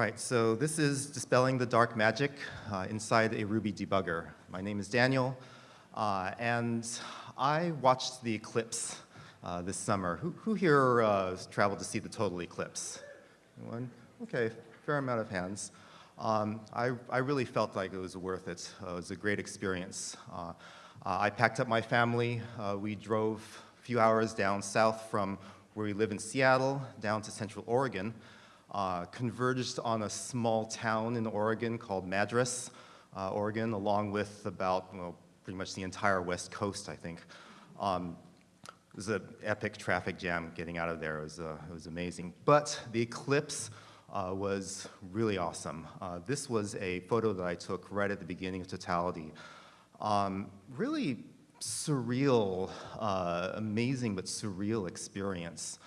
right, so this is Dispelling the Dark Magic uh, inside a Ruby debugger. My name is Daniel, uh, and I watched the eclipse uh, this summer. Who, who here uh, traveled to see the total eclipse? Anyone? Okay, fair amount of hands. Um, I, I really felt like it was worth it. Uh, it was a great experience. Uh, I packed up my family. we drove a few hours down south from where we live in Seattle down to Central Oregon uh, converged on a small town in Oregon called Madras, uh, Oregon, along with about, well, pretty much the entire west coast, I think. Um, it was an epic traffic jam getting out of there. It was, uh, it was amazing. But the eclipse uh, was really awesome. Uh, this was a photo that I took right at the beginning of Totality. Um, really surreal, uh, amazing but surreal experience.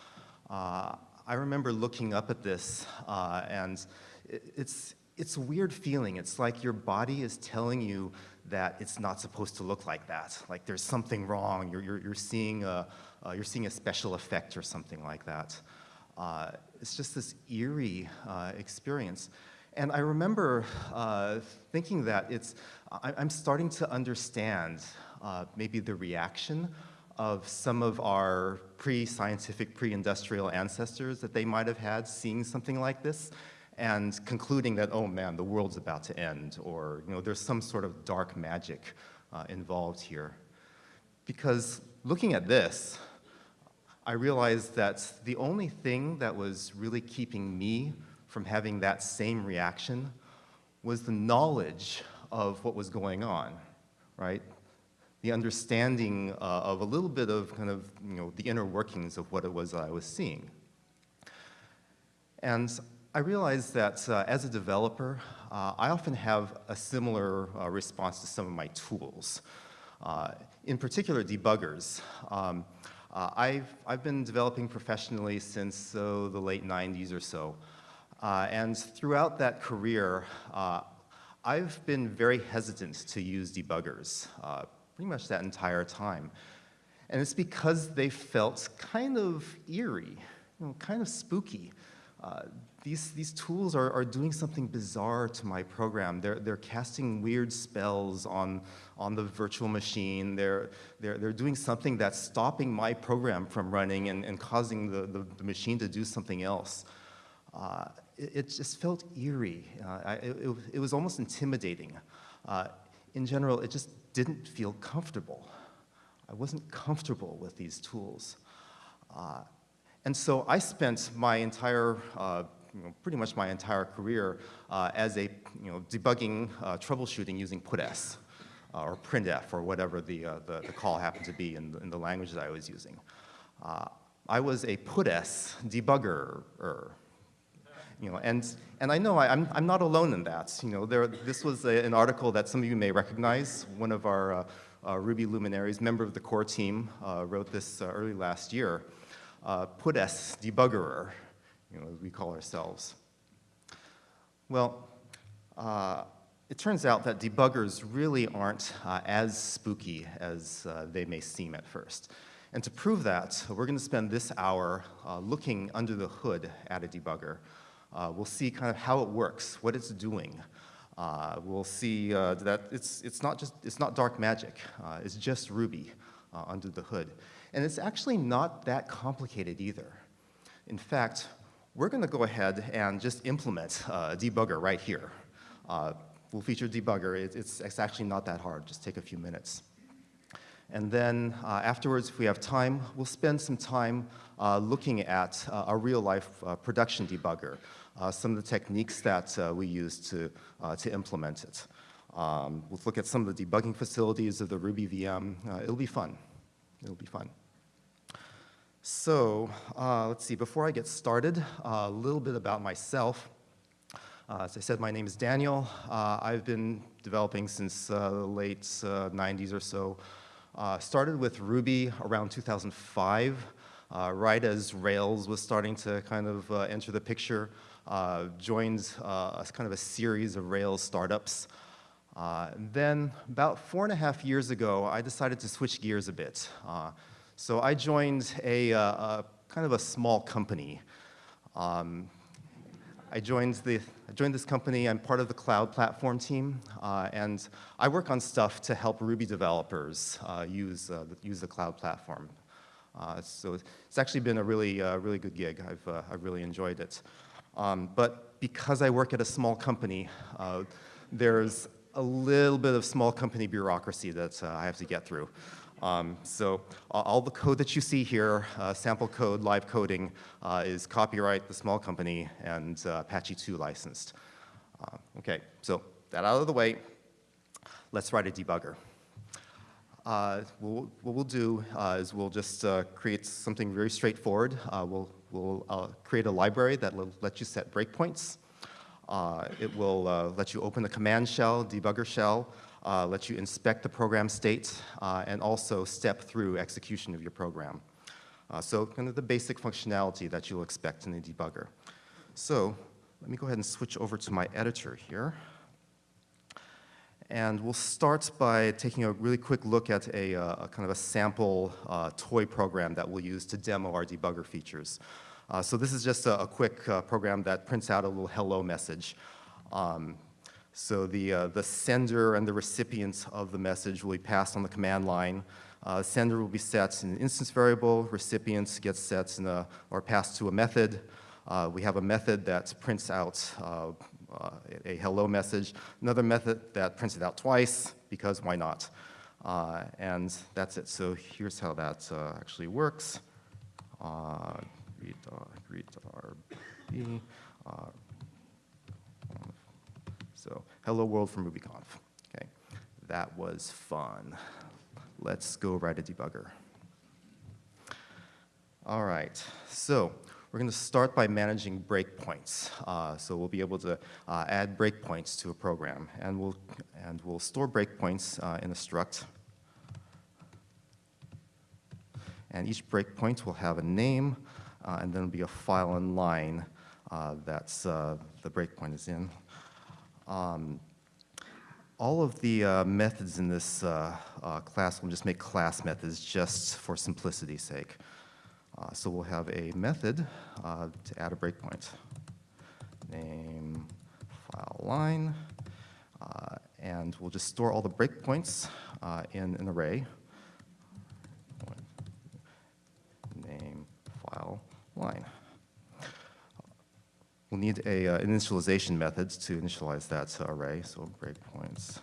I remember looking up at this, uh, and it's, it's a weird feeling. It's like your body is telling you that it's not supposed to look like that. Like there's something wrong. You're, you're, you're, seeing, a, uh, you're seeing a special effect or something like that. Uh, it's just this eerie uh, experience. And I remember uh, thinking that it's, I, am starting to understand uh, maybe the reaction of some of our pre-scientific, pre-industrial ancestors that they might have had seeing something like this and concluding that, oh man, the world's about to end, or you know, there's some sort of dark magic uh, involved here. Because looking at this, I realized that the only thing that was really keeping me from having that same reaction was the knowledge of what was going on, right? The understanding uh, of a little bit of kind of, you know, the inner workings of what it was that I was seeing. And I realized that uh, as a developer, uh, I often have a similar uh, response to some of my tools. Uh, in particular, debuggers. Um, uh, I've, I've been developing professionally since the late 90s or so. and throughout that career, I've been very hesitant to use debuggers pretty much that entire time. And it's because they felt kind of eerie, you know, kind of spooky. Uh, these, these tools are, are doing something bizarre to my program. They're, they're casting weird spells on, on the virtual machine. They're, they're, they're doing something that's stopping my program from running and, and causing the, the, the machine to do something else. Uh, it, it, just felt eerie. Uh, I, it, it, was almost intimidating. Uh, in general, it just didn't feel comfortable. I wasn't comfortable with these tools. Uh, and so I spent my entire, uh, you know, pretty much my entire career uh, as a, you know, debugging uh, troubleshooting using PutS uh, or printf or whatever the, uh, the, the, call happened to be in the, in the language that I was using. I was a PutS debugger, you know, and, and I know I, am I'm, I'm not alone in that. You know, there, this was a, an article that some of you may recognize. One of our uh, uh, Ruby luminaries, member of the core team, uh, wrote this uh, early last year. Uh, PutS debuggerer, you know, as we call ourselves. Well, uh, it turns out that debuggers really aren't as spooky as they may seem at first. And to prove that, we're going to spend this hour looking under the hood at a debugger. Uh, we'll see kind of how it works, what it's doing. Uh, we'll see uh, that it's, it's, not just, it's not dark magic. Uh, it's just Ruby uh, under the hood. And it's actually not that complicated either. In fact, we're going to go ahead and just implement uh, a debugger right here. we'll feature a debugger. It, it's, it's actually not that hard. Just take a few minutes. And then uh, afterwards, if we have time, we'll spend some time uh, looking at uh, a real-life production debugger some of the techniques that uh, we use to, uh, to implement it. Um, we'll look at some of the debugging facilities of the Ruby VM. Uh, it'll be fun. It'll be fun. So uh, let's see, before I get started, a little bit about myself. as I said, my name is Daniel. I've been developing since the late 90s or so. started with Ruby around 2005. Uh, right as Rails was starting to kind of uh, enter the picture uh, joined uh, kind of a series of Rails startups. Uh, then about four and a half years ago, I decided to switch gears a bit. Uh, so I joined a, uh, a, kind of a small company. Um, I joined, the, I joined this company. I'm part of the cloud platform team, and I work on stuff to help Ruby developers use, use the cloud platform. So it's actually been a really, really good gig. I've, I've really enjoyed it. Um, but because I work at a small company, there's a little bit of small company bureaucracy that I have to get through. Um, so all the code that you see here, uh, sample code, live coding, uh, is copyright the small company and uh, Apache 2 licensed. Uh, okay, so that out of the way, let's write a debugger. Uh, we'll, what we'll do uh, is we'll just create something very straightforward. we'll we'll create a library that will let you set breakpoints. it will let you open the command shell, debugger shell, uh, lets you inspect the program state, uh, and also step through execution of your program. Uh, so kind of the basic functionality that you'll expect in a debugger. So let me go ahead and switch over to my editor here. And we'll start by taking a really quick look at a, uh, a kind of a sample uh, toy program that we'll use to demo our debugger features. Uh, so this is just a, a quick uh, program that prints out a little hello message. Um, so the, uh, the sender and the recipient of the message will be passed on the command line. Uh, sender will be set in an instance variable, recipient gets set in a, or passed to a method. We have a method that prints out uh, uh, a hello message, another method that prints it out twice, because why not? Uh, and that's it. So here's how that actually works. read, read RB. So hello world from RubyConf. Okay, that was fun. Let's go write a debugger. All right, so we're going to start by managing breakpoints. Uh, so we'll be able to uh, add breakpoints to a program, and we'll and we'll store breakpoints uh, in a struct. And each breakpoint will have a name, uh, and then be a file and line uh, that's uh, the breakpoint is in. Um, all of the uh, methods in this uh, uh, class will just make class methods just for simplicity's sake. Uh, so we'll have a method uh, to add a breakpoint. Name file line, uh, and we'll just store all the breakpoints in an array. Name file line. We'll need a uh, initialization method to initialize that array, so breakpoints.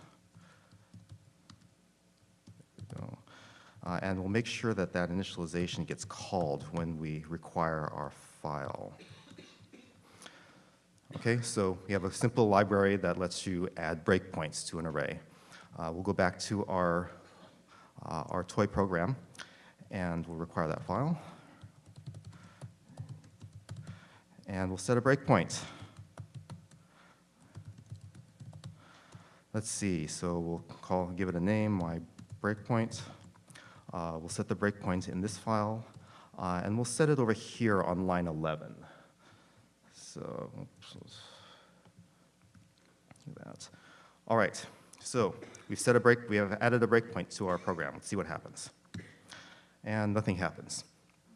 Uh, and we'll make sure that that initialization gets called when we require our file. Okay, so we have a simple library that lets you add breakpoints to an array. Uh, we'll go back to our, uh, our toy program, and we'll require that file. and we'll set a breakpoint. Let's see, so we'll call, give it a name, my breakpoint. Uh, we'll set the breakpoint in this file, uh, and we'll set it over here on line 11. So, oops, that. All right, so we've set a break, we have added a breakpoint to our program. Let's see what happens. And nothing happens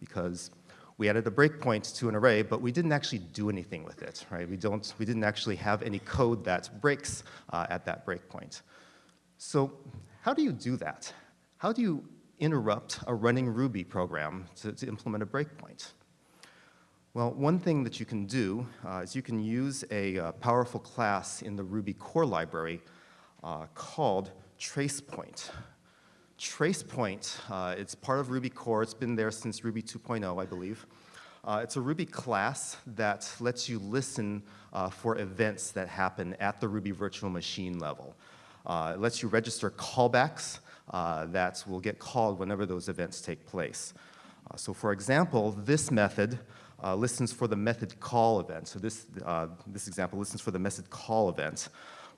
because we added a breakpoint to an array, but we didn't actually do anything with it, right? We, don't, we didn't actually have any code that breaks uh, at that breakpoint. So how do you do that? How do you interrupt a running Ruby program to, to implement a breakpoint? Well, one thing that you can do uh, is you can use a uh, powerful class in the Ruby core library uh, called TracePoint. TracePoint, uh, it's part of Ruby core. It's been there since Ruby 2.0, I believe. Uh, it's a Ruby class that lets you listen uh, for events that happen at the Ruby virtual machine level. It lets you register callbacks that will get called whenever those events take place. Uh, so for example, this method listens for the method call event. So this, this example listens for the method call event.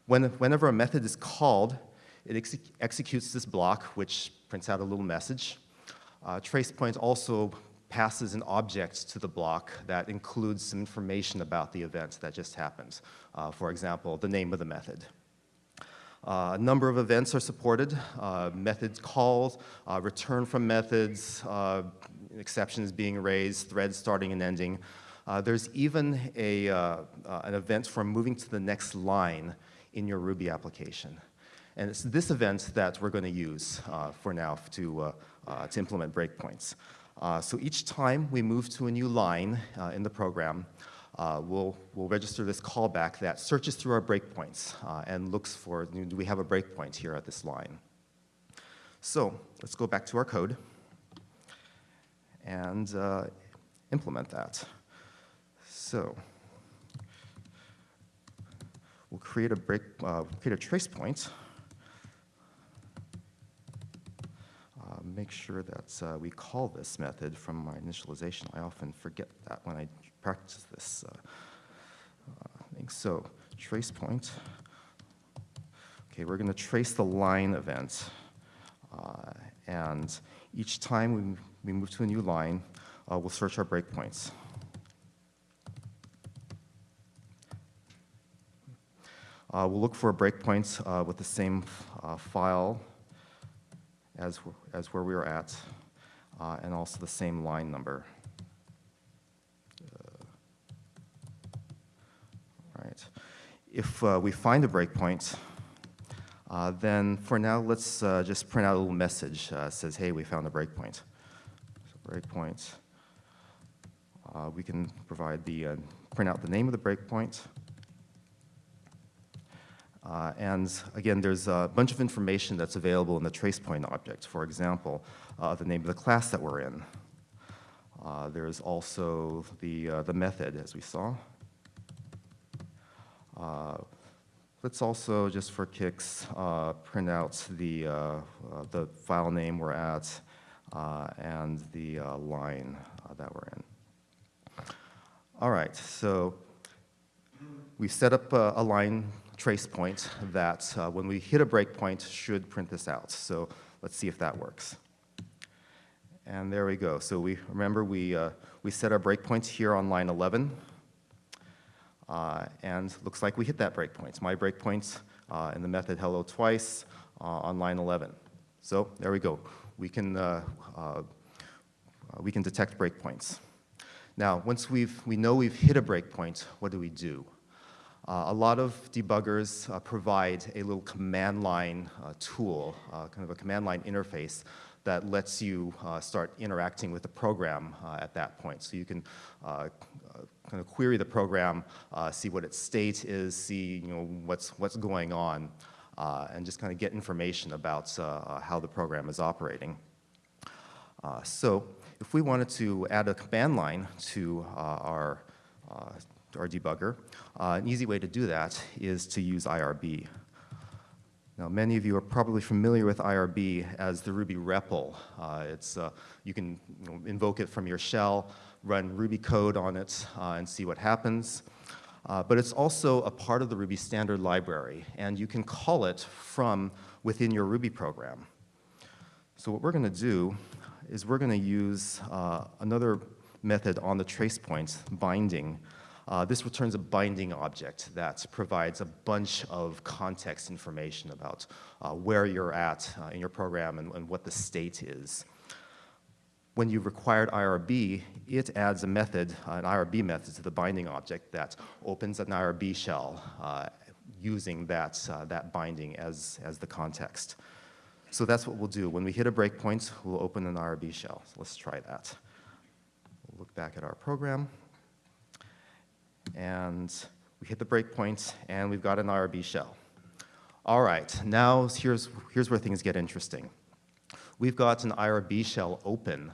When, whenever a method is called, it ex executes this block, which prints out a little message. Uh, TracePoint also passes an object to the block that includes some information about the event that just happened. Uh, for example, the name of the method. Uh, a number of events are supported, uh, methods calls, uh, return from methods, exceptions being raised, threads starting and ending. There's even a, an event for moving to the next line in your Ruby application. And it's this event that we're going to use uh, for now to, uh, uh, to implement breakpoints. So each time we move to a new line in the program, uh, we'll, we'll register this callback that searches through our breakpoints uh, and looks for, do we have a breakpoint here at this line? So let's go back to our code and uh, implement that. So we'll create a break, uh, create a trace point Uh, make sure that uh, we call this method from my initialization. I often forget that when I practice this uh, thing. So trace point. Okay, we're going to trace the line event. Uh, and each time we, we move to a new line, uh, we'll search our breakpoints. Uh, we'll look for a breakpoint uh, with the same uh, file as, as where we were at, and also the same line number. Uh, right. If uh, we find a breakpoint, uh, then for now, let's uh, just print out a little message uh, says, hey, we found a breakpoint. So breakpoint. we can provide the, print out the name of the breakpoint, uh, and again, there's a bunch of information that's available in the tracepoint object. For example, uh, the name of the class that we're in. Uh, there's also the, uh, the method, as we saw. Uh, let's also, just for kicks, uh, print out the, the file name we're at and the line that we're in. All right, so we set up a line trace point that uh, when we hit a breakpoint should print this out. So let's see if that works. And there we go. So we remember we, uh, we set our breakpoints here on line 11. Uh, and looks like we hit that breakpoint. My breakpoint uh, in the method hello twice uh, on line 11. So there we go. We can, we can detect breakpoints. Now, once we've, we know we've hit a breakpoint, what do we do? Uh, a lot of debuggers uh, provide a little command line uh, tool, kind of a command line interface that lets you start interacting with the program at that point. So you can kind of query the program, uh, see what its state is, see you know, what's, what's going on, uh, and just kind of get information about uh, how the program is operating. so if we wanted to add a command line to our our debugger. Uh, an easy way to do that is to use IRB. Now, many of you are probably familiar with IRB as the Ruby REPL. Uh, it's, uh, you can you know, invoke it from your shell, run Ruby code on it, uh, and see what happens. Uh, but it's also a part of the Ruby standard library, and you can call it from within your Ruby program. So what we're going to do is we're going to use uh, another method on the trace points, binding, uh, this returns a binding object that provides a bunch of context information about uh, where you're at uh, in your program and, and, what the state is. When you've required IRB, it adds a method, an IRB method to the binding object that opens an IRB shell uh, using that, uh, that binding as, as the context. So that's what we'll do. When we hit a breakpoint, we'll open an IRB shell. So let's try that. We'll look back at our program and we hit the breakpoint, and we've got an IRB shell. All right, now here's, here's where things get interesting. We've got an IRB shell open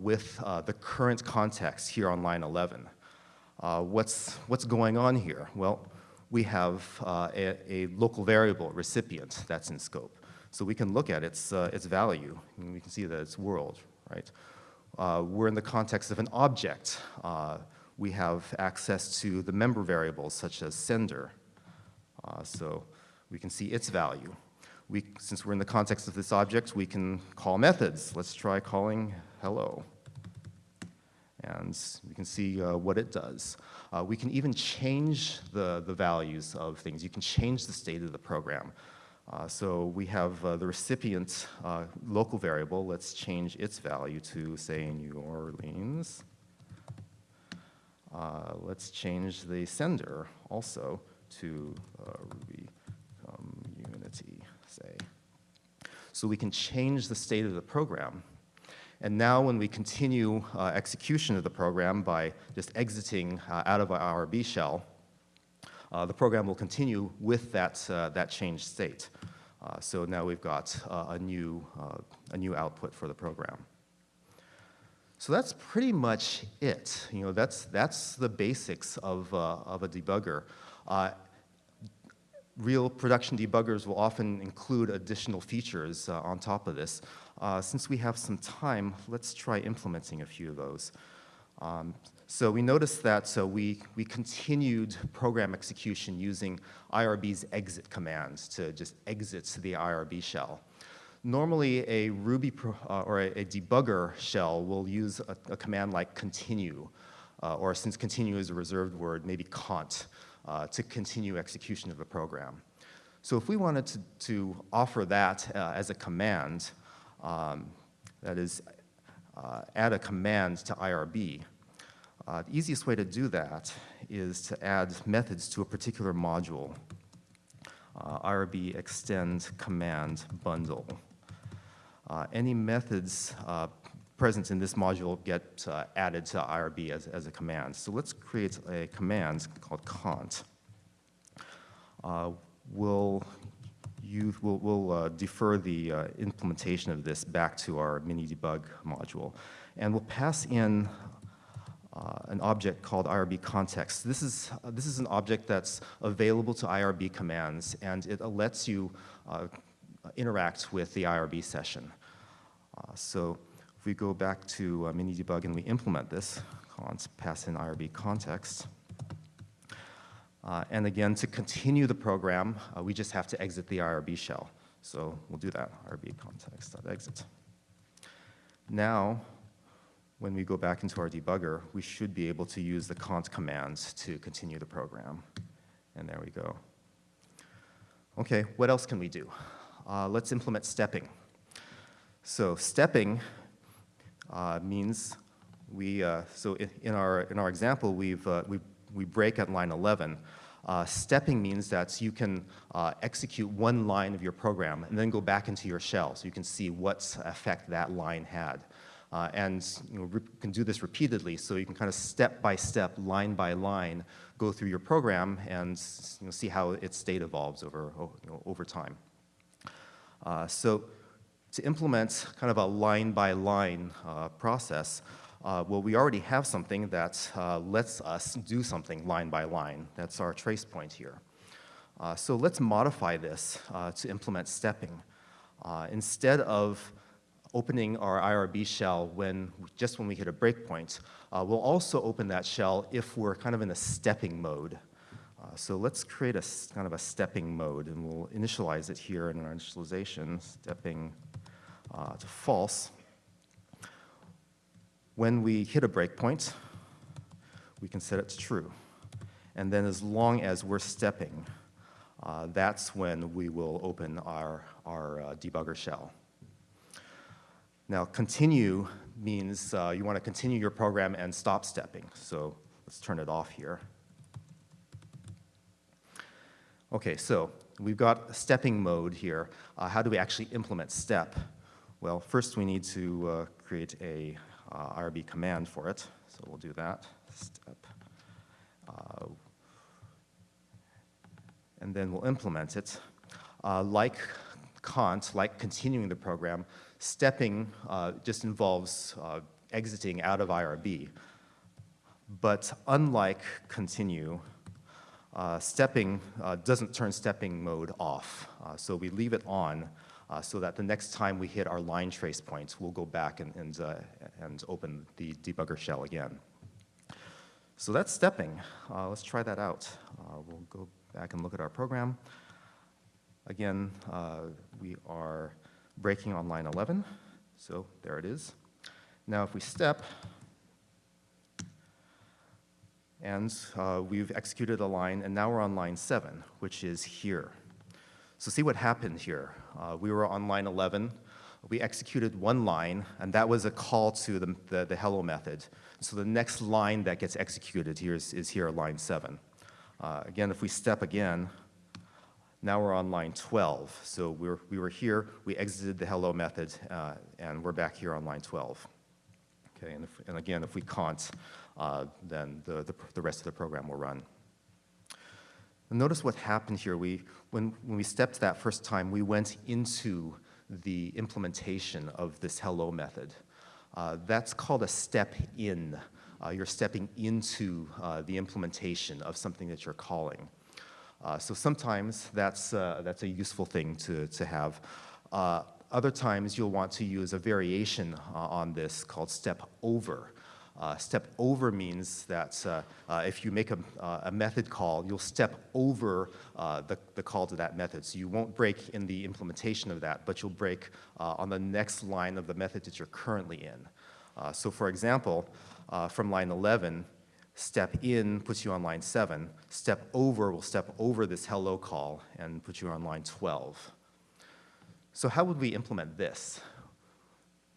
with uh, the current context here on line 11. Uh, what's, what's going on here? Well, we have uh, a, a, local variable, recipient, that's in scope. So we can look at its, uh, its value, we can see that it's world, right? Uh, we're in the context of an object we have access to the member variables such as sender. Uh, so we can see its value. We, since we're in the context of this object, we can call methods. Let's try calling hello. And we can see uh, what it does. Uh, we can even change the, the values of things. You can change the state of the program. Uh, so we have uh, the recipient uh, local variable. Let's change its value to, say, New Orleans. Uh, let's change the sender also to Ruby community, say. So we can change the state of the program. And now when we continue uh, execution of the program by just exiting uh, out of our IRB shell, uh, the program will continue with that, uh, that changed state. Uh, so now we've got uh, a, new, a new output for the program. So that's pretty much it. You know, that's, that's the basics of, of a debugger. Real production debuggers will often include additional features uh, on top of this. Uh, since we have some time, let's try implementing a few of those. Um, so we noticed that so we, we continued program execution using IRB's exit command to just exit the IRB shell. Normally, a Ruby pro, uh, or a, a, debugger shell will use a, a command like continue, uh, or since continue is a reserved word, maybe cont, uh, to continue execution of a program. So if we wanted to, to offer that uh, as a command, um, that is, uh, add a command to IRB, uh, the easiest way to do that is to add methods to a particular module. IRB extend command bundle. Uh, any methods present in this module get uh, added to IRB as, as a command. So let's create a command called cont. Uh, we'll, use, we'll, we'll uh, defer the uh, implementation of this back to our mini debug module. And we'll pass in uh, an object called IRB context. This is, uh, this is an object that's available to IRB commands, and it lets you interact with the IRB session. So if we go back to uh, Minidebug and we implement this, cons pass in IRB context, uh, and again, to continue the program, uh, we just have to exit the IRB shell. So we'll do that, IRB context.exit. Now, when we go back into our debugger, we should be able to use the cont commands to continue the program. And there we go. Okay, what else can we do? uh, let's implement stepping. So stepping means we, uh, so in, our, in our example, we've, uh, we, we break at line 11. Uh, stepping means that you can uh, execute one line of your program and then go back into your shell so you can see what effect that line had. Uh, and you know, can do this repeatedly, so you can kind of step by step, line by line, go through your program and you know, see how its state evolves over, you know, over time. Uh, so to implement kind of a line-by-line -line, uh, process, uh, well, we already have something that uh, lets us do something line by line. That's our trace point here. Uh, so let's modify this uh, to implement stepping. instead of opening our IRB shell when, just when we hit a breakpoint, we'll also open that shell if we're kind of in a stepping mode. Uh, so let's create a kind of a stepping mode, and we'll initialize it here in our initialization, stepping uh, to false. When we hit a breakpoint, we can set it to true. And then as long as we're stepping, uh, that's when we will open our, our uh, debugger shell. Now, continue means uh, you want to continue your program and stop stepping. So let's turn it off here. Okay, so we've got stepping mode here. Uh, how do we actually implement step? Well, first we need to uh, create a uh, IRB command for it. So we'll do that, step. Uh, and then we'll implement it. Uh, like cont, like continuing the program, stepping uh, just involves exiting out of IRB. But unlike continue, uh, stepping uh, doesn't turn stepping mode off. Uh, so we leave it on uh, so that the next time we hit our line trace points, we'll go back and, and, uh, and open the debugger shell again. So that's stepping. Uh, let's try that out. we'll go back and look at our program. Again, we are breaking on line 11. So there it is. Now if we step, and uh, we've executed a line, and now we're on line 7, which is here. So see what happened here. Uh, we were on line 11. We executed one line, and that was a call to the, the, the hello method So the next line that gets executed here is, is here, line 7. Uh, again, if we step again, now we're on line 12. So we're, we were here, we exited the hello method, uh, and we're back here on line 12. Okay, and, if, and again, if we can't, uh, then the, the, the, rest of the program will run. And notice what happened here. We, when, when we stepped that first time, we went into the implementation of this hello method. Uh, that's called a step in. Uh, you're stepping into uh, the implementation of something that you're calling. Uh, so sometimes that's, uh, that's a useful thing to, to have. Uh, other times you'll want to use a variation on this called step over. Uh, step over means that uh, uh if you make a, uh, a, method call, you'll step over uh, the, the call to that method. So you won't break in the implementation of that, but you'll break on the next line of the method that you're currently in. so for example, from line 11, Step in puts you on line 7. Step over will step over this hello call and put you on line 12. So how would we implement this?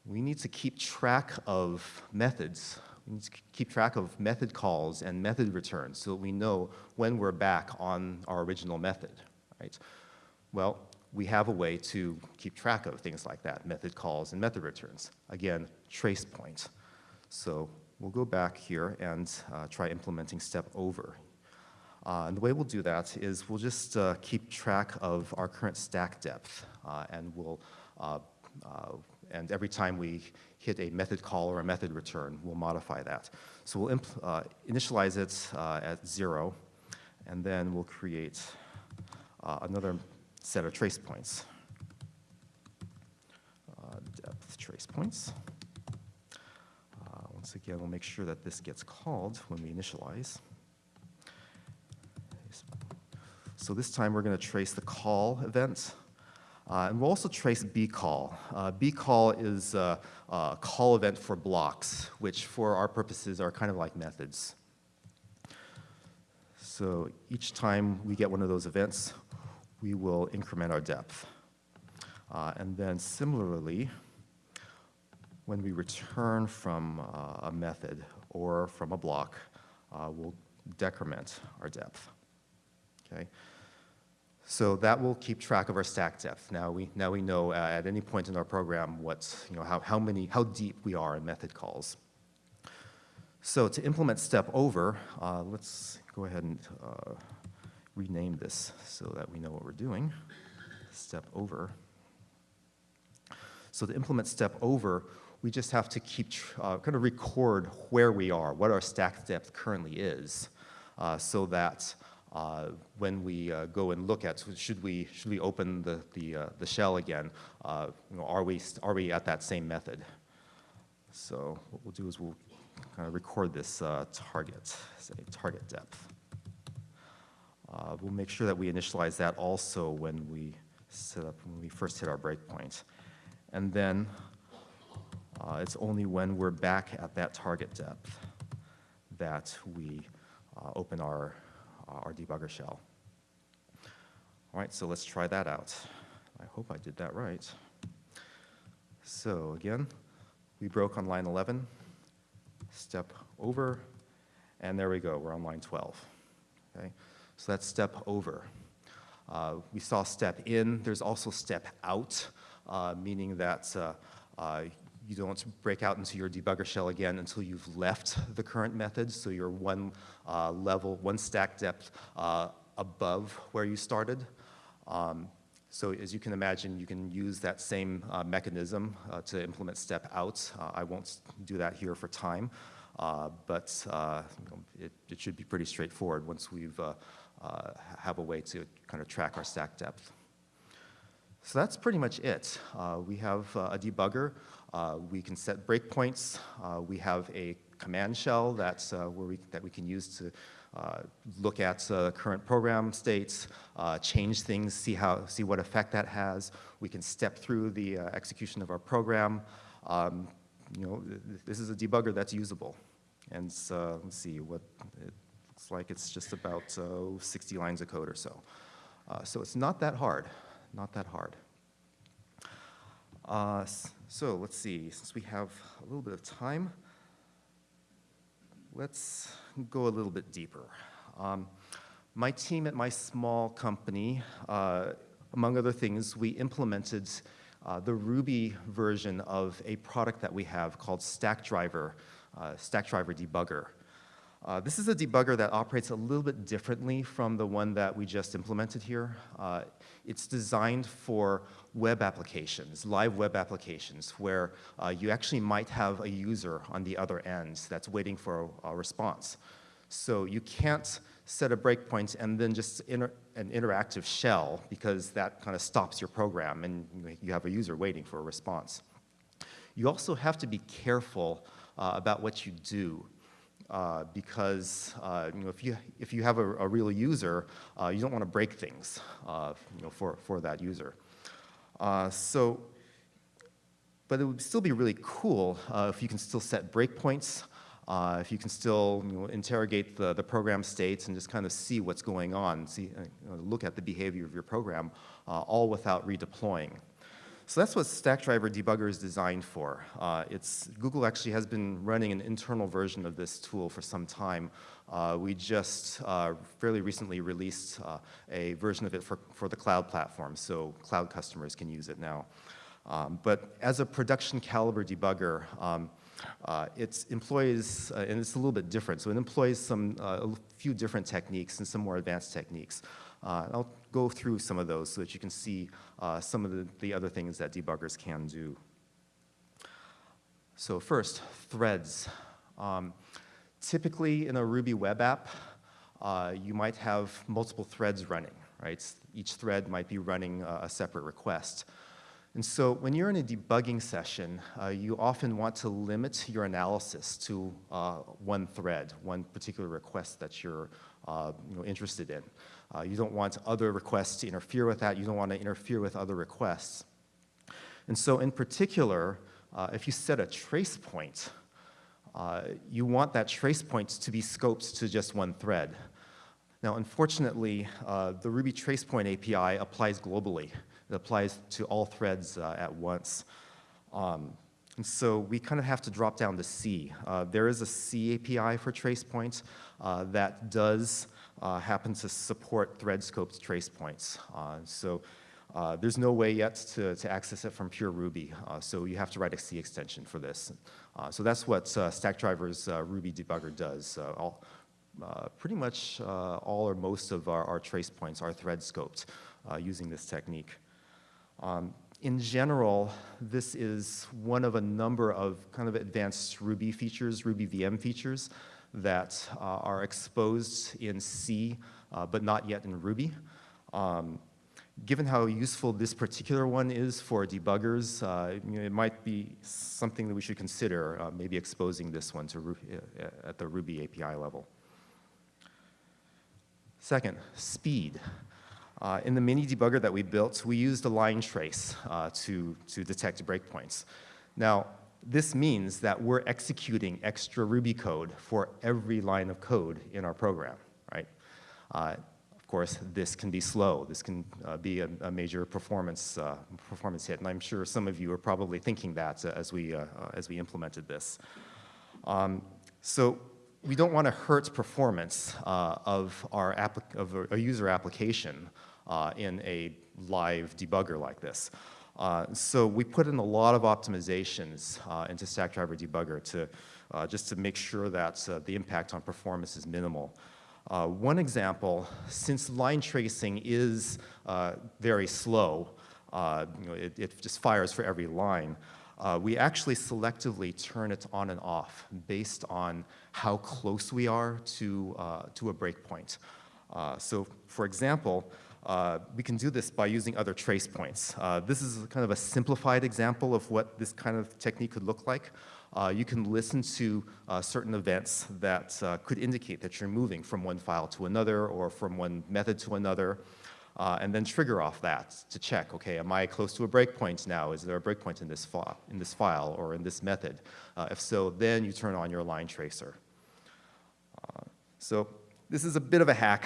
We need to keep track of methods. We need to keep track of method calls and method returns so that we know when we're back on our original method, right? Well, we have a way to keep track of things like that, method calls and method returns. Again, trace point. So we'll go back here and uh, try implementing step over. Uh, and the way we'll do that is we'll just uh, keep track of our current stack depth, uh, and we'll uh, uh, and every time we hit a method call or a method return, we'll modify that. So we'll uh, initialize it uh, at zero, and then we'll create uh, another set of trace points. depth trace points. Once again, we'll make sure that this gets called when we initialize. So this time we're going to trace the call event. Uh, and we'll also trace bcall. Uh, bcall is a, a, call event for blocks, which for our purposes are kind of like methods. So each time we get one of those events, we will increment our depth. Uh, and then similarly, when we return from uh, a method or from a block, uh, we'll decrement our depth. Okay? So that will keep track of our stack depth. Now we, now we know uh, at any point in our program what, you know, how, how, many, how deep we are in method calls. So to implement step over, uh, let's go ahead and uh, rename this so that we know what we're doing. Step over. So to implement step over, we just have to keep, uh, kind of record where we are, what our stack depth currently is, uh, so that uh, when we uh, go and look at, should we, should we open the, the, uh, the shell again, uh, you know, are, we, are we at that same method? So what we'll do is we'll kind of record this target, say target depth. we'll make sure that we initialize that also when we set up, when we first hit our breakpoint. And then uh, it's only when we're back at that target depth that we uh, open our, uh, our debugger shell. All right, so let's try that out. I hope I did that right. So again, we broke on line 11, step over, and there we go, we're on line 12. Okay, so that's step over. Uh, we saw step in, there's also step out, uh, meaning that uh, uh you don't break out into your debugger shell again until you've left the current method, so you're one uh, level, one stack depth uh, above where you started. Um, so as you can imagine, you can use that same uh, mechanism uh, to implement step out. Uh, I won't do that here for time, uh, but you know, it, it, should be pretty straightforward once we've have a way to kind of track our stack depth. So that's pretty much it. we have a debugger. Uh, we can set breakpoints. Uh, we have a command shell that's uh, where we, that we can use to uh, look at uh, current program states, uh, change things, see, how, see what effect that has. We can step through the execution of our program. Um, you know, this is a debugger that's usable. And so, let's see, what it looks like it's just about 60 lines of code or so. so it's not that hard, not that hard. Uh, so let's see, since we have a little bit of time, let's go a little bit deeper. Um, my team at my small company, uh, among other things, we implemented uh, the Ruby version of a product that we have called Stackdriver, uh, Stackdriver Debugger. Uh, this is a debugger that operates a little bit differently from the one that we just implemented here. It's designed for web applications, live web applications, where uh, you actually might have a user on the other end that's waiting for a, a response. So you can't set a breakpoint and then just inter an interactive shell because that kind of stops your program and you have a user waiting for a response. You also have to be careful uh, about what you do. Uh, because uh, you know, if, you, if you have a, a real user, uh, you don't want to break things uh, you know, for, for that user. Uh, so, but it would still be really cool if you can still set breakpoints uh, if you can still you know, interrogate the, the program states and just kind of see what's going on, see, uh, look at the behavior of your program, uh, all without redeploying. So that's what Stackdriver Debugger is designed for. Uh, it's, Google actually has been running an internal version of this tool for some time. Uh, we just uh, fairly recently released a version of it for, for the cloud platform, so cloud customers can use it now. Um, but as a production caliber debugger, um, uh, it employs, uh, and it's a little bit different, so it employs some, uh, a few different techniques and some more advanced techniques. Uh, I'll go through some of those so that you can see uh, some of the, the other things that debuggers can do. So first, threads. Um, typically in a Ruby web app, uh, you might have multiple threads running, right? Each thread might be running a separate request. And so when you're in a debugging session, uh, you often want to limit your analysis to uh, one thread, one particular request that you're uh, you know, interested in. Uh, you don't want other requests to interfere with that. You don't want to interfere with other requests. And so in particular, uh, if you set a trace point, uh, you want that trace point to be scoped to just one thread. Now, unfortunately, the Ruby Tracepoint API applies globally. It applies to all threads uh, at once. Um, and so we kind of have to drop down to C. Uh, there is a C API for trace points uh, that does uh, happen to support thread scoped trace points. Uh, so uh, there's no way yet to, to access it from pure Ruby. so you have to write a C extension for this. so that's what Stackdriver's Ruby debugger does. All, pretty much all or most of our, our trace points are thread scoped using this technique. Um, in general, this is one of a number of kind of advanced Ruby features, Ruby VM features, that uh, are exposed in C, uh, but not yet in Ruby. Um, given how useful this particular one is for debuggers, uh, you know, it might be something that we should consider, uh, maybe exposing this one to Ruby, uh, at the Ruby API level. Second, speed. Uh, in the mini debugger that we built, we used a line trace uh, to, to detect breakpoints. Now, this means that we're executing extra Ruby code for every line of code in our program, right? Uh, of course, this can be slow. This can uh, be a, a, major performance, uh, performance hit, and I'm sure some of you are probably thinking that as we, uh, as we implemented this. Um, so we don't want to hurt performance uh, of, our of a user application uh, in a live debugger like this. Uh, so we put in a lot of optimizations uh, into Stackdriver Debugger to, uh, just to make sure that uh, the impact on performance is minimal. one example, since line tracing is very slow, you know, it, it just fires for every line, uh, we actually selectively turn it on and off based on how close we are to, uh, to a breakpoint. Uh, so for example, uh, we can do this by using other trace points. Uh, this is kind of a simplified example of what this kind of technique could look like. Uh, you can listen to certain events that could indicate that you're moving from one file to another or from one method to another uh, and then trigger off that to check, okay, am I close to a breakpoint now? Is there a breakpoint in this, in this file or in this method? Uh, if so, then you turn on your line tracer. Uh, so this is a bit of a hack.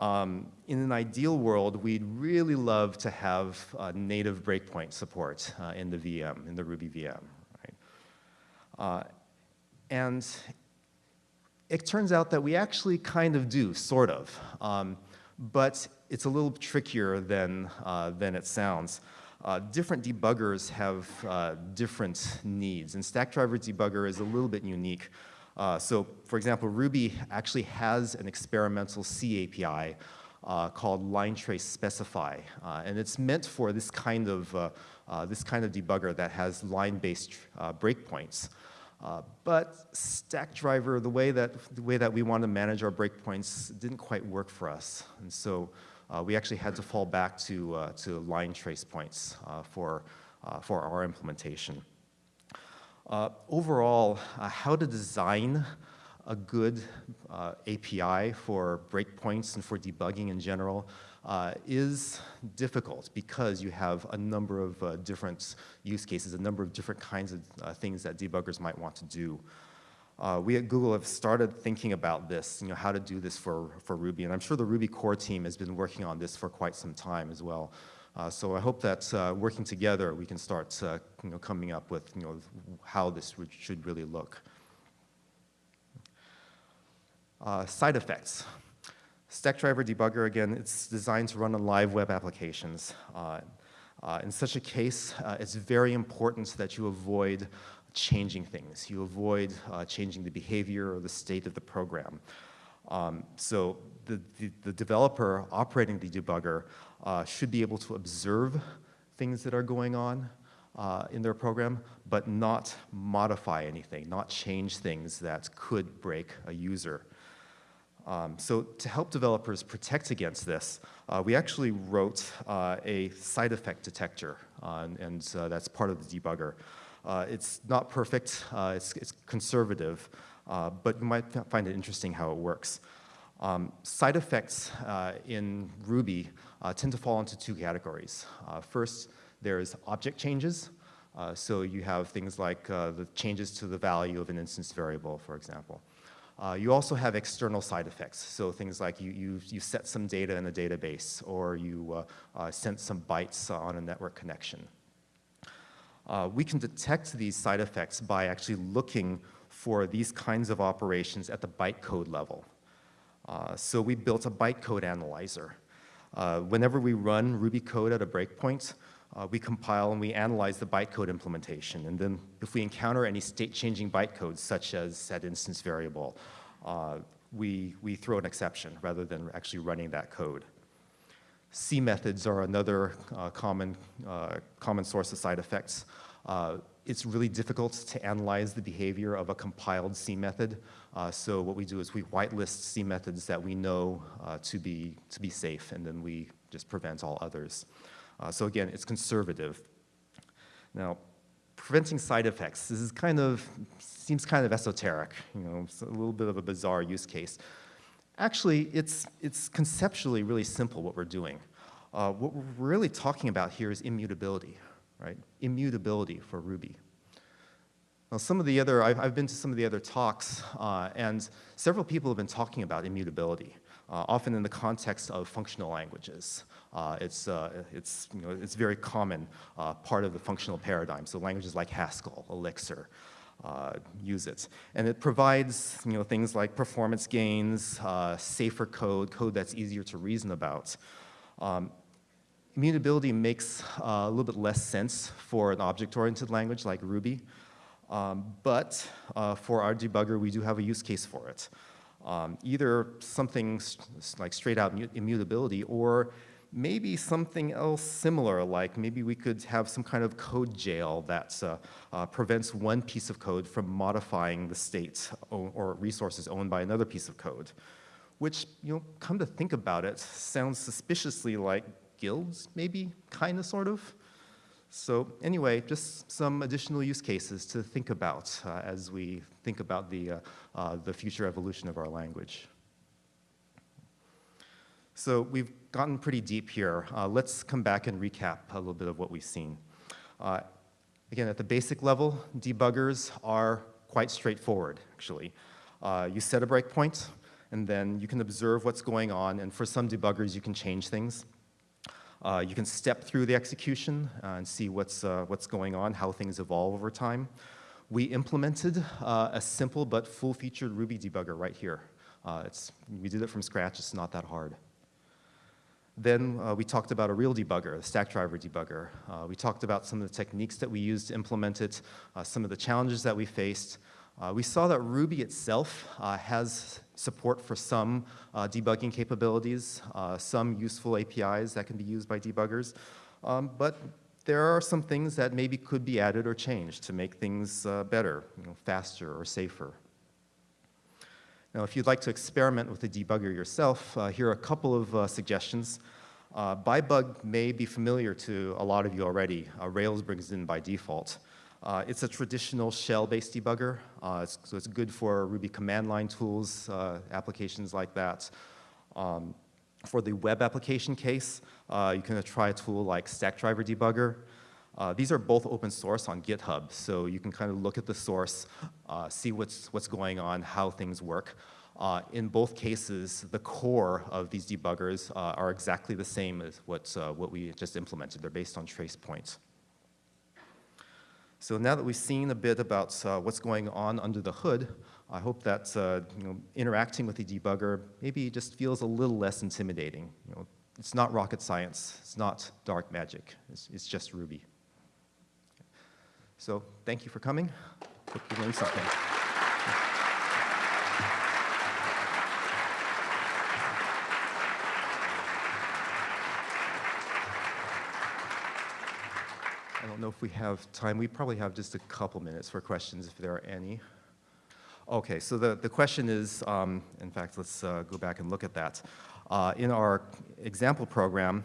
Um, in an ideal world, we'd really love to have native breakpoint support uh, in the VM, in the Ruby VM. Right? Uh, and it turns out that we actually kind of do, sort of. Um, but it's a little trickier than, uh, than it sounds. Uh, different debuggers have uh, different needs, and Stackdriver debugger is a little bit unique. Uh, so, for example, Ruby actually has an experimental C API uh, called line trace specify, uh, and it's meant for this kind of uh, this kind of debugger that has line-based breakpoints. but Stackdriver, the way that the way that we want to manage our breakpoints didn't quite work for us, and so uh, we actually had to fall back to, uh, to line trace points uh, for, for our implementation. Overall, how to design a good uh, API for breakpoints and for debugging in general uh, is difficult because you have a number of uh, different use cases, a number of different kinds of things that debuggers might want to do. Uh, we at Google have started thinking about this, you know, how to do this for, for Ruby. And I'm sure the Ruby core team has been working on this for quite some time as well. Uh, so I hope that uh, working together, we can start uh, you know, coming up with you know, how this should really look. Uh, side effects. Stackdriver debugger, again, it's designed to run on live web applications. Uh, in such a case, it's very important that you avoid changing things. You avoid uh, changing the behavior or the state of the program. Um, so the, the, the, developer operating the debugger uh, should be able to observe things that are going on uh, in their program, but not modify anything, not change things that could break a user. Um, so to help developers protect against this, uh, we actually wrote uh, a side effect detector, uh, and, uh, that's part of the debugger. Uh, it's not perfect, uh, it's, it's, conservative, but you might find it interesting how it works. Um, side effects uh, in Ruby uh, tend to fall into two categories. Uh, first, there's object changes. so you have things like the changes to the value of an instance variable, for example. Uh, you also have external side effects, so things like you, you, you set some data in a database or you uh, uh, sent some bytes on a network connection. Uh, we can detect these side effects by actually looking for these kinds of operations at the bytecode level. Uh, so we built a bytecode analyzer. Uh, whenever we run Ruby code at a breakpoint, uh, we compile and we analyze the bytecode implementation. And then if we encounter any state-changing bytecodes, such as set instance variable, uh, we, we throw an exception rather than actually running that code. C methods are another uh, common, common source of side effects. It's really difficult to analyze the behavior of a compiled C method. Uh, so what we do is we whitelist C methods that we know uh, to, be, to be safe, and then we just prevent all others. Uh, so again, it's conservative. Now, preventing side effects, this is kind of, seems kind of esoteric, you know, it's a little bit of a bizarre use case. Actually, it's, it's conceptually really simple what we're doing. Uh, what we're really talking about here is immutability, right? Immutability for Ruby. Now, some of the other, I've, I've been to some of the other talks, uh, and several people have been talking about immutability, uh, often in the context of functional languages. Uh, it's, uh, it's, you know, it's very common uh, part of the functional paradigm, so languages like Haskell, Elixir, uh, use it. And it provides you know, things like performance gains, uh, safer code, code that's easier to reason about. Um, immutability makes uh, a little bit less sense for an object-oriented language like Ruby, um, but uh, for our debugger, we do have a use case for it. Um, either something like straight out immutability or maybe something else similar, like maybe we could have some kind of code jail that uh, uh, prevents one piece of code from modifying the state or resources owned by another piece of code, which, you know, come to think about it, sounds suspiciously like guilds, maybe, kind of, sort of. So anyway, just some additional use cases to think about uh, as we think about the, uh, uh, the future evolution of our language. So we've gotten pretty deep here. Uh, let's come back and recap a little bit of what we've seen. Uh, again, at the basic level, debuggers are quite straightforward, actually. You set a breakpoint, and then you can observe what's going on, and for some debuggers, you can change things. Uh, you can step through the execution uh, and see what's, uh, what's going on, how things evolve over time. we implemented uh, a simple but full-featured Ruby debugger right here. Uh, it's, we did it from scratch, it's not that hard. Then uh, we talked about a real debugger, the Stackdriver debugger. We talked about some of the techniques that we used to implement it, some of the challenges that we faced. We saw that Ruby itself has support for some uh, debugging capabilities, some useful APIs that can be used by debuggers, um, but there are some things that maybe could be added or changed to make things better, you know, faster or safer. Now, if you'd like to experiment with the debugger yourself, uh, here are a couple of uh, suggestions. Uh, Byebug may be familiar to a lot of you already. Uh, Rails brings in by default. Uh, it's a traditional shell-based debugger, uh, it's, so it's good for Ruby command line tools, applications like that. Um, for the web application case, you can try a tool like Stackdriver Debugger. Uh, these are both open source on GitHub, so you can kind of look at the source, uh, see what's, what's going on, how things work. Uh, in both cases, the core of these debuggers uh, are exactly the same as what, uh, what we just implemented. They're based on trace points. So now that we've seen a bit about uh, what's going on under the hood, I hope that you know, interacting with the debugger maybe just feels a little less intimidating. You know, it's not rocket science. It's not dark magic. It's, it's just Ruby. So thank you for coming. Hope you learned something. I don't know if we have time. We probably have just a couple minutes for questions if there are any. Okay, so the, the question is, um, in fact, let's uh, go back and look at that. Uh, in our example program,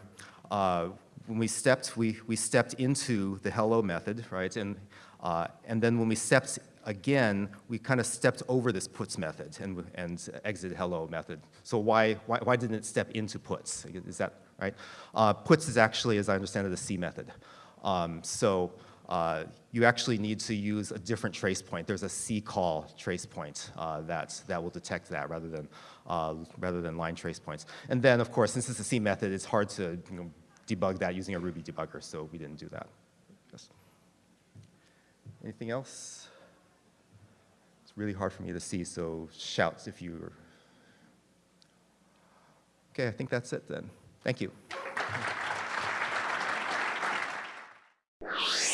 uh, when we stepped, we, we stepped into the hello method, right? And, uh, and then when we stepped again, we kind of stepped over this puts method and, and exited hello method. So why, why, why didn't it step into puts? Is that right? Uh, puts is actually, as I understand it, a C method. Um, so uh, you actually need to use a different trace point. There's a C call trace point uh, that, that will detect that rather than, uh, rather than line trace points. And then, of course, since it's a C method, it's hard to you know, debug that using a Ruby debugger, so we didn't do that. Yes. Anything else? It's really hard for me to see, so shouts if you... Okay, I think that's it then. Thank you. you